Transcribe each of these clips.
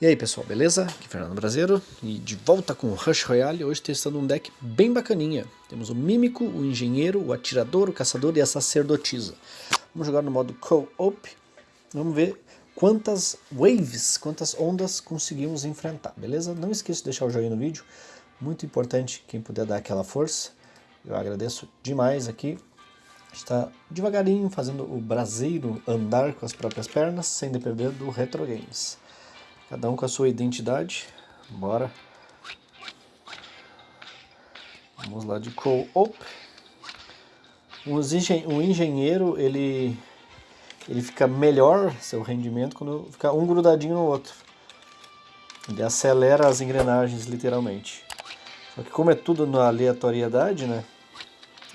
E aí pessoal, beleza? Aqui é Fernando Brasileiro e de volta com o Rush Royale, hoje testando um deck bem bacaninha. Temos o Mímico, o Engenheiro, o Atirador, o Caçador e a Sacerdotisa. Vamos jogar no modo Co-op, vamos ver quantas waves, quantas ondas conseguimos enfrentar, beleza? Não esqueça de deixar o joinha no vídeo, muito importante quem puder dar aquela força. Eu agradeço demais aqui. Está devagarinho fazendo o braseiro andar com as próprias pernas, sem depender do Retro Games. Cada um com a sua identidade. Bora. Vamos lá de co-op. O engenheiro, ele, ele fica melhor, seu rendimento, quando fica um grudadinho no outro. Ele acelera as engrenagens, literalmente. Só que como é tudo na aleatoriedade, né?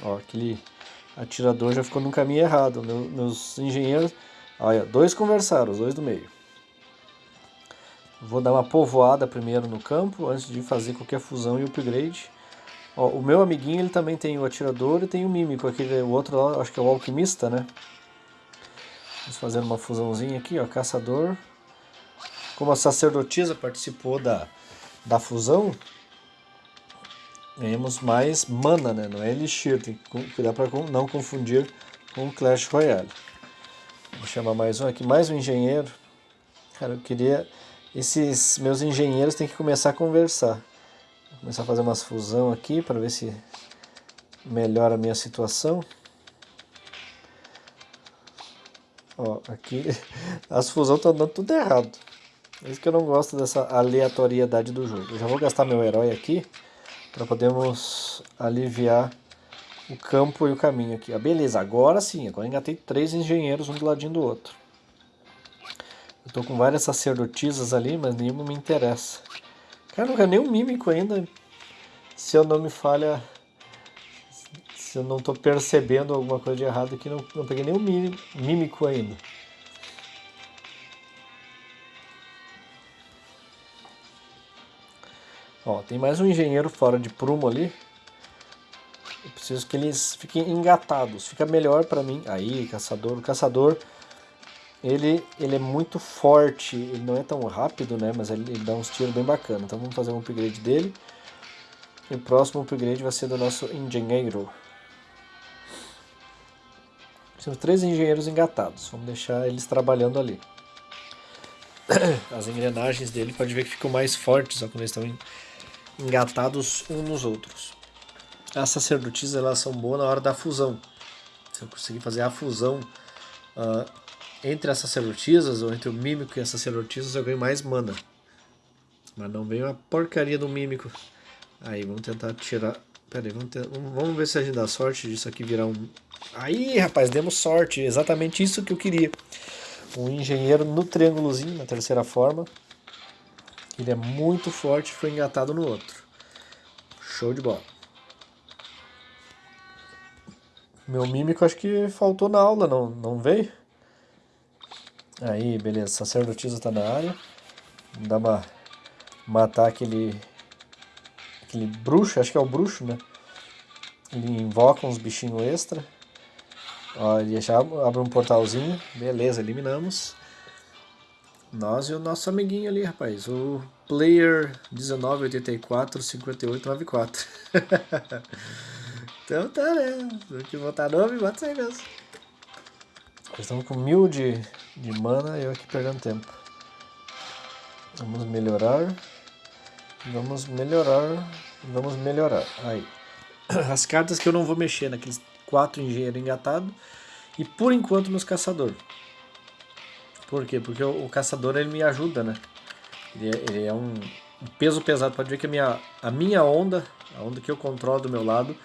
Ó, aquele atirador já ficou no caminho errado. Meu, meus engenheiros... Olha, dois conversaram, os dois do meio. Vou dar uma povoada primeiro no campo, antes de fazer qualquer fusão e upgrade. Ó, o meu amiguinho ele também tem o atirador e tem o mímico, aquele, o outro lá, acho que é o alquimista, né? Vamos fazer uma fusãozinha aqui, ó, caçador. Como a sacerdotisa participou da, da fusão, ganhamos mais mana, né? Não é elixir, tem que cuidar para não confundir com Clash Royale. Vou chamar mais um aqui, mais um engenheiro. Cara, eu queria esses meus engenheiros têm que começar a conversar. Vou começar a fazer umas fusão aqui para ver se melhora a minha situação. Ó, aqui as fusões estão dando tudo errado. É isso que eu não gosto dessa aleatoriedade do jogo. Eu já vou gastar meu herói aqui para podermos aliviar o campo e o caminho aqui. Ah, beleza, agora sim, agora engatei três engenheiros um do ladinho do outro. Tô com várias sacerdotisas ali, mas nenhuma me interessa. Cara, não é nem um mímico ainda. Se eu não me falha... Se eu não tô percebendo alguma coisa de errado aqui, não, não peguei nenhum mímico ainda. Ó, tem mais um engenheiro fora de prumo ali. Eu preciso que eles fiquem engatados. Fica melhor pra mim. Aí, caçador. O caçador ele, ele é muito forte, ele não é tão rápido, né? Mas ele, ele dá uns tiros bem bacana. Então vamos fazer um upgrade dele. E o próximo upgrade vai ser do nosso engenheiro. Temos três engenheiros engatados. Vamos deixar eles trabalhando ali. As engrenagens dele pode ver que ficam mais fortes ó, quando eles estão engatados uns nos outros. As sacerdotisas elas são boas na hora da fusão. Se eu conseguir fazer a fusão uh, entre as sacerdotisas, ou entre o mímico e as sacerdotisas, eu ganho mais mana. Mas não veio a porcaria do mímico. Aí, vamos tentar tirar... Pera aí, vamos, vamos ver se a gente dá sorte disso aqui virar um... Aí, rapaz, demos sorte. Exatamente isso que eu queria. Um engenheiro no triângulozinho, na terceira forma. Ele é muito forte foi engatado no outro. Show de bola. Meu mímico acho que faltou na aula, não, não veio? Aí, beleza, sacerdotisa tá na área. Dá uma matar aquele aquele bruxo, acho que é o bruxo, né? Ele invoca uns bichinhos extra. Ó, ele já abre um portalzinho. Beleza, eliminamos. Nós e o nosso amiguinho ali, rapaz. O player 19845894. então tá, né? Se que botar nome, bota isso aí mesmo. Estamos com mil de, de mana eu aqui perdendo tempo. Vamos melhorar. Vamos melhorar. Vamos melhorar. Aí. As cartas que eu não vou mexer naqueles quatro engenheiros engatados. E por enquanto nos caçador. Por quê? Porque o, o caçador ele me ajuda, né? Ele é, ele é um, um, peso pesado. Pode ver que a minha, a minha onda, a onda que eu controlo do meu lado,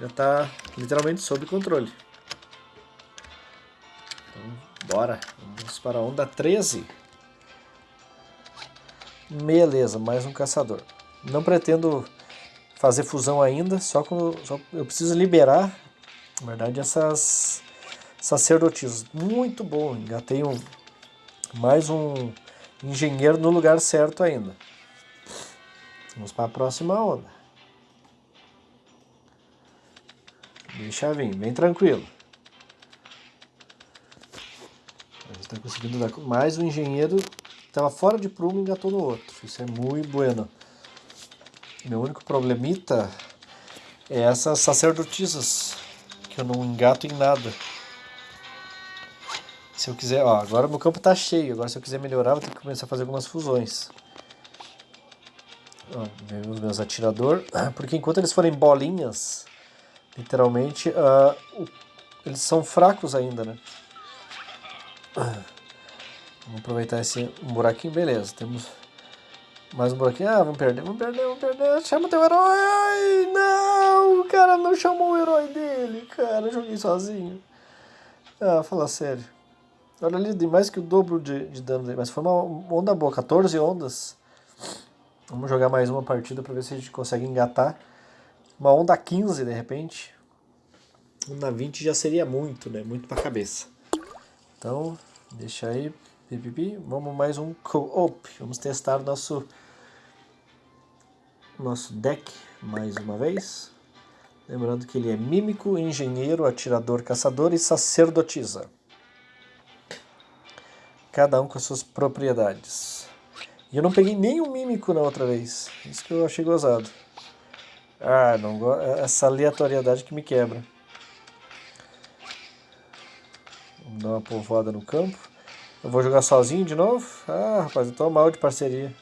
já está literalmente sob controle. Bora, vamos para a onda 13. Beleza, mais um caçador. Não pretendo fazer fusão ainda, só só, eu preciso liberar, na verdade, essas sacerdotisas. Muito bom, engatei um, mais um engenheiro no lugar certo ainda. Vamos para a próxima onda. Deixa vir, bem tranquilo. está conseguindo dar engenheiro estava fora de prumo engatou no outro. Isso é muito bueno. Meu único problemita é essas sacerdotisas, que eu não engato em nada. Se eu quiser, ó, agora meu campo está cheio, agora se eu quiser melhorar, vou ter que começar a fazer algumas fusões. Ó, os meus atirador, porque enquanto eles forem bolinhas, literalmente, uh, eles são fracos ainda, né? Vamos aproveitar esse buraquinho, beleza, temos mais um buraquinho, ah, vamos perder, vamos perder, vamos perder, chama teu herói, Ai, não, o cara não chamou o herói dele, cara, joguei sozinho. Ah, fala sério. Olha ali, tem mais que o dobro de, de dano, mas foi uma onda boa, 14 ondas. Vamos jogar mais uma partida para ver se a gente consegue engatar. Uma onda 15 de repente. Onda 20 já seria muito, né? Muito para cabeça. Então, deixa aí. Vamos mais um co-op. Vamos testar nosso nosso deck mais uma vez. Lembrando que ele é mímico, engenheiro, atirador, caçador e sacerdotisa cada um com as suas propriedades. E eu não peguei nenhum mímico na outra vez. Isso que eu achei gozado. Ah, não go... Essa aleatoriedade que me quebra. Vamos dar uma povoada no campo. Eu vou jogar sozinho de novo? Ah, rapaz, eu tô mal de parceria.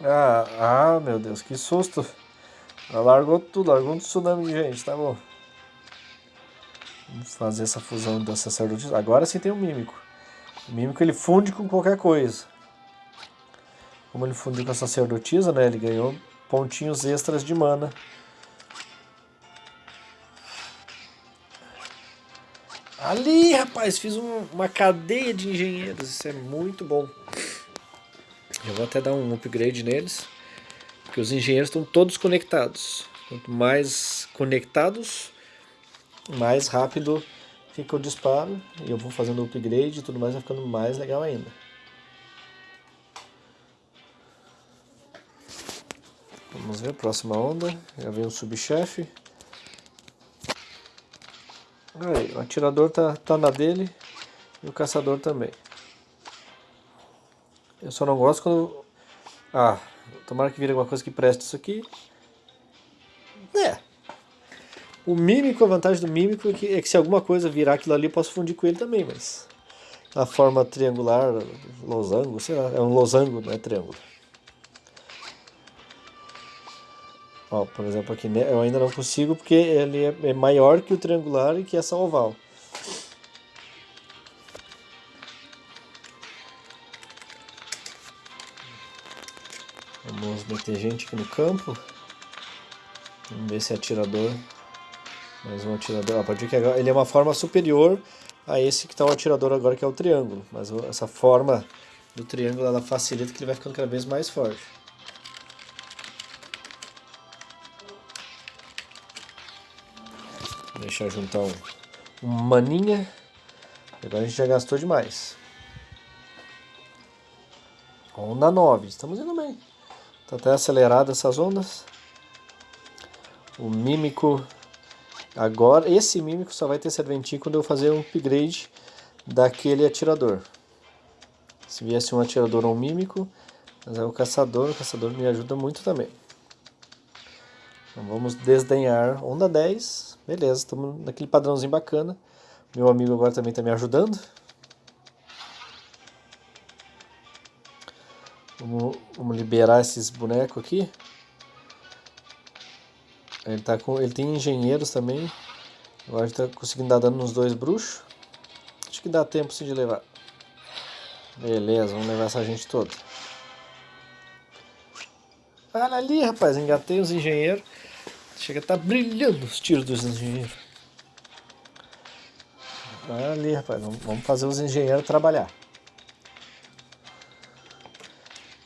Ah, ah, meu Deus, que susto. Ela largou tudo, largou um tsunami de gente, tá bom. Vamos fazer essa fusão da sacerdotisa. Agora sim tem o mímico. O mímico ele funde com qualquer coisa. Como ele fundiu com a sacerdotisa, né? Ele ganhou pontinhos extras de mana. Ali, rapaz, fiz um, uma cadeia de engenheiros. Isso é muito bom. Eu vou até dar um upgrade neles. Porque os engenheiros estão todos conectados. Quanto mais conectados, mais rápido fica o disparo e eu vou fazendo upgrade e tudo mais vai ficando mais legal ainda. Vamos ver, próxima onda, já vem o subchefe. Aí, o atirador tá, tá na dele e o caçador também. Eu só não gosto quando... Ah, tomara que vire alguma coisa que preste isso aqui. É, o mímico, a vantagem do mímico é que, é que se alguma coisa virar aquilo ali, eu posso fundir com ele também, mas... A forma triangular, losango, sei lá, é um losango, não é triângulo. Ó, por exemplo, aqui né, eu ainda não consigo porque ele é, é maior que o triangular e que essa oval. Vamos meter gente aqui no campo. Vamos ver se é atirador mais um atirador. A partir que agora, ele é uma forma superior a esse que está o atirador agora, que é o triângulo. Mas essa forma do triângulo ela facilita que ele vai ficando cada vez mais forte. Deixar juntar um, maninha. Agora a gente já gastou demais. Onda 9, estamos indo bem. Está até acelerado essas ondas. O mímico Agora, esse mímico só vai ter serventinho quando eu fazer um upgrade daquele atirador. Se viesse um atirador ou um mímico, mas é o caçador, o caçador me ajuda muito também. Então vamos desdenhar onda 10, beleza, estamos naquele padrãozinho bacana. Meu amigo agora também está me ajudando. Vamos, vamos liberar esses bonecos aqui. Ele, tá com, ele tem engenheiros também. Agora está conseguindo dar dano nos dois bruxos. Acho que dá tempo sim de levar. Beleza, vamos levar essa gente toda. Olha ali, rapaz, engatei os engenheiros. Chega a tá brilhando os tiros dos engenheiros. Olha ali, rapaz, vamos fazer os engenheiros trabalhar.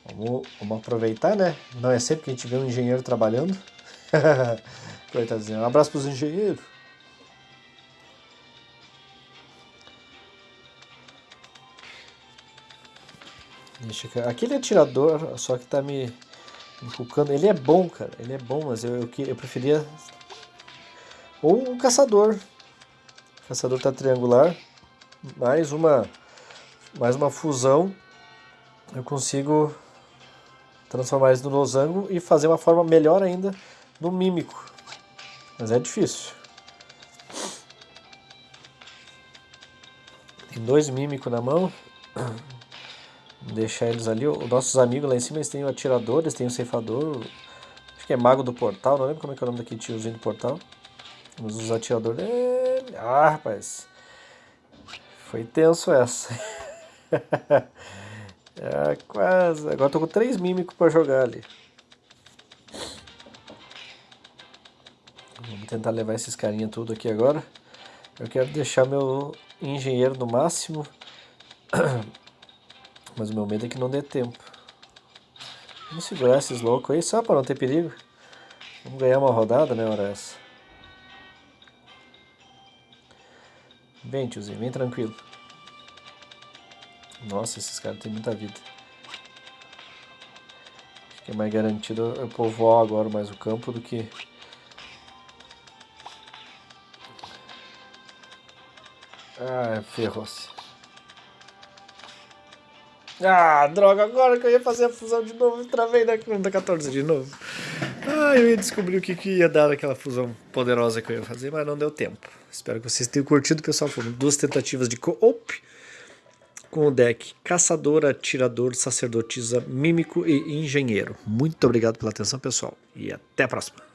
Vamos, vamos aproveitar, né? Não é sempre que a gente vê um engenheiro trabalhando. Coitadinho. Um abraço para os engenheiros. Deixa eu... Aquele atirador, só que tá me inculcando. Ele é bom, cara. Ele é bom, mas eu, eu, eu preferia. Ou um caçador. O caçador tá triangular. mais uma, mais uma fusão, eu consigo transformar eles no losango e fazer uma forma melhor ainda do mímico. Mas é difícil. Tem dois mímicos na mão. Deixar eles ali. Os nossos amigos lá em cima eles têm o atirador, eles têm o ceifador. Acho que é mago do portal, não lembro como é que é o nome daquele tiozinho do portal. Mas os atiradores. Ah, rapaz. Foi tenso essa. é, quase. Agora tô com três mímicos para jogar ali. Vamos tentar levar esses carinha tudo aqui agora. Eu quero deixar meu engenheiro no máximo. Mas o meu medo é que não dê tempo. Vamos segurar esses loucos aí só para não ter perigo. Vamos ganhar uma rodada, né, hora essa. Vem, tiozinho, vem tranquilo. Nossa, esses caras têm muita vida. Acho que é mais garantido eu povoar agora mais o campo do que... Ah, ferrou-se. Ah, droga, agora que eu ia fazer a fusão de novo, travei da, da 14 de novo. Ah, eu ia descobrir o que, que ia dar naquela fusão poderosa que eu ia fazer, mas não deu tempo. Espero que vocês tenham curtido, pessoal. Foram duas tentativas de co-op com o deck Caçador, Atirador, Sacerdotisa, Mímico e Engenheiro. Muito obrigado pela atenção, pessoal, e até a próxima.